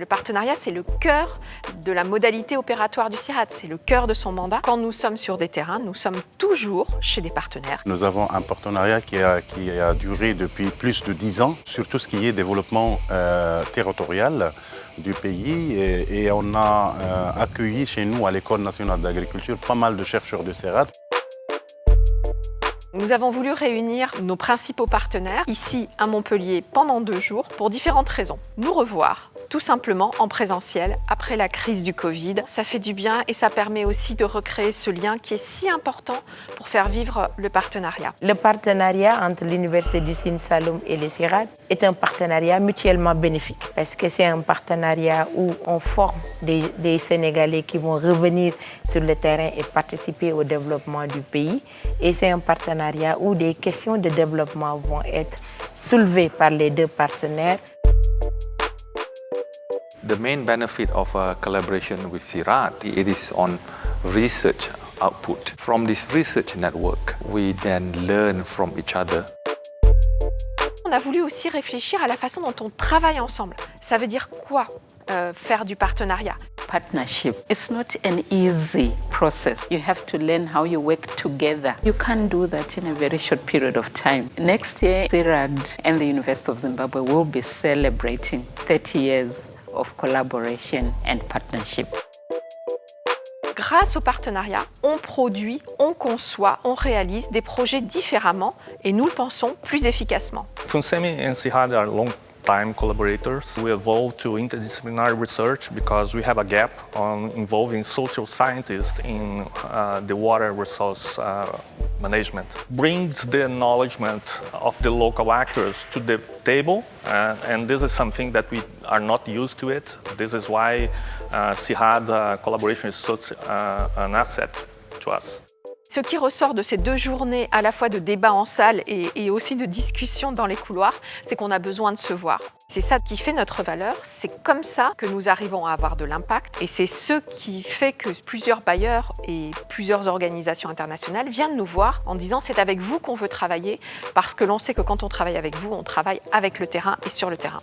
Le partenariat, c'est le cœur de la modalité opératoire du CIRAD, c'est le cœur de son mandat. Quand nous sommes sur des terrains, nous sommes toujours chez des partenaires. Nous avons un partenariat qui a, duré depuis plus de dix ans sur tout ce qui est développement euh, territorial du pays et, on a euh, accueilli chez nous à l'École nationale d'agriculture pas mal de chercheurs de CIRAD. Nous avons voulu réunir nos principaux partenaires ici à Montpellier pendant deux jours pour différentes raisons. Nous revoir tout simplement en présentiel après la crise du Covid. Ça fait du bien et ça permet aussi de recréer ce lien qui est si important pour faire vivre le partenariat. Le partenariat entre l'Université du Sine Saloum et les CIRAD est un partenariat mutuellement bénéfique parce que c'est un partenariat où on forme des, des Sénégalais qui vont revenir sur le terrain et participer au développement du pays et c'est un partenariat où des questions de développement vont être soulevées par les deux partenaires. The main benefit of a collaboration with CIRAD it is on research output. From this research network, we then learn from each other. On a voulu aussi réfléchir à la façon dont on travaille ensemble. Ça veut dire quoi euh, faire du partenariat? Partnership. It's not an easy process. You have to learn how you work together. You can't do that in a very short period of time. Next year, CIRAD and the University of Zimbabwe will be celebrating 30 years of collaboration and partnership. Grâce au partenariat, on produit, on conçoit, on réalise des projets différemment et nous le pensons plus efficacement. FUNSEMI and CIRAD are long time collaborators. We evolved to interdisciplinary research because we have a gap on involving social scientists in uh, the water resource uh, management. Brings the acknowledgement of the local actors to the table uh, and this is something that we are not used to it. This is why uh, CIRAD uh, collaboration is such uh, an asset to us. Ce qui ressort de ces deux journées à la fois de débat en salle et, aussi de discussion dans les couloirs, c'est qu'on a besoin de se voir. C'est ça qui fait notre valeur, c'est comme ça que nous arrivons à avoir de l'impact et c'est ce qui fait que plusieurs bailleurs et plusieurs organisations internationales viennent nous voir en disant c'est avec vous qu'on veut travailler parce que l'on sait que quand on travaille avec vous, on travaille avec le terrain et sur le terrain.